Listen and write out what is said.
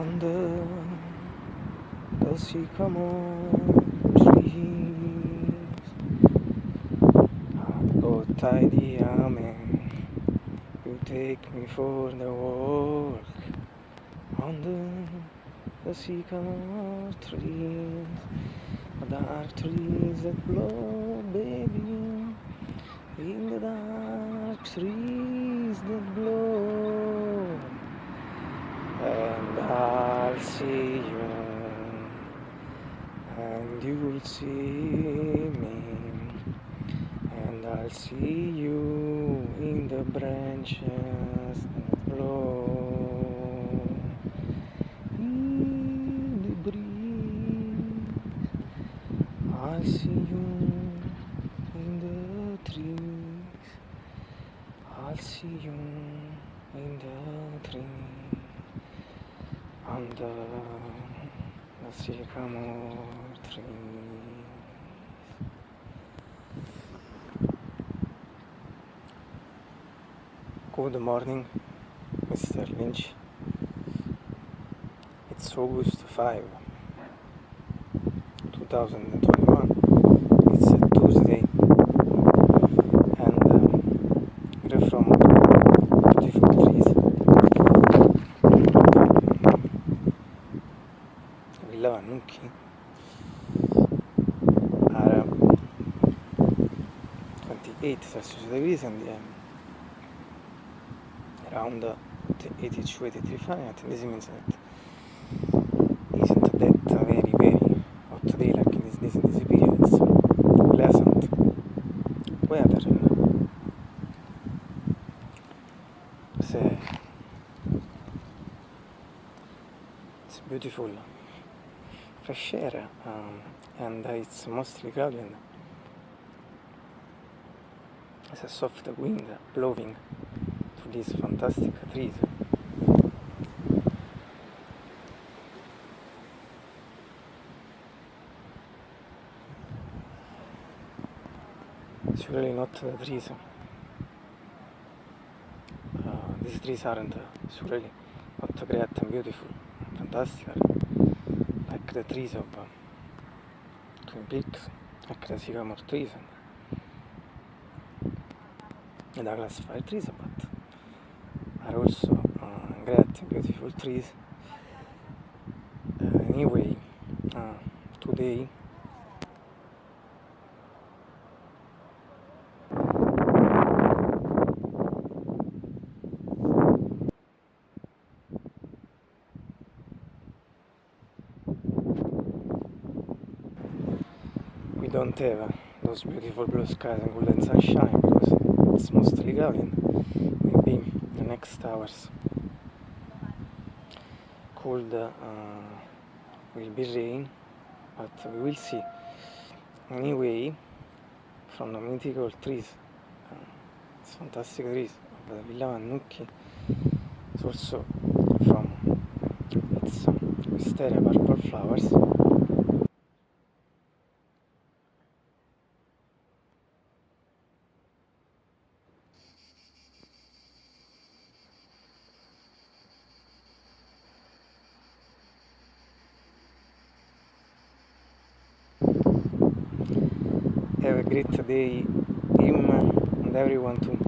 under the sycamore trees. Oh, tidy amen, you take me for the walk under the sycamore trees. the Dark trees that blow, baby, in the dark trees that blow. And I'll see you, and you'll see me, and I'll see you in the branches that blow. In the breeze, I'll see you in the trees. I'll see you in the trees under the sycamore trees. Good morning, Mr. Lynch. It's August 5, 2021. It's a Tuesday, Villa Vannucchi are 28 Celsius degrees and um, around 82 83 Fahrenheit. This means that isn't that very very hot day like in this, this, this period. It's pleasant. Weather. It's, uh, it's beautiful fresh air um, and it's mostly cloudy there's a soft wind blowing through these fantastic trees. It's really not the trees. Uh, these trees aren't uh, really not great and beautiful, fantastic, Acre Trisop, Twin Peaks, Acre Sycamore Treason e Douglas Fire Trisopat are also uh, eh, great beautiful trees. Uh, anyway uh, today don't have uh, those beautiful blue skies and golden sunshine because it's mostly and maybe the next hours. Cold uh, will be rain but we will see. Anyway from the mythical trees uh, it's fantastic trees of the Villa Vannucchi it's also from its wisteria purple flowers have a great day him and everyone too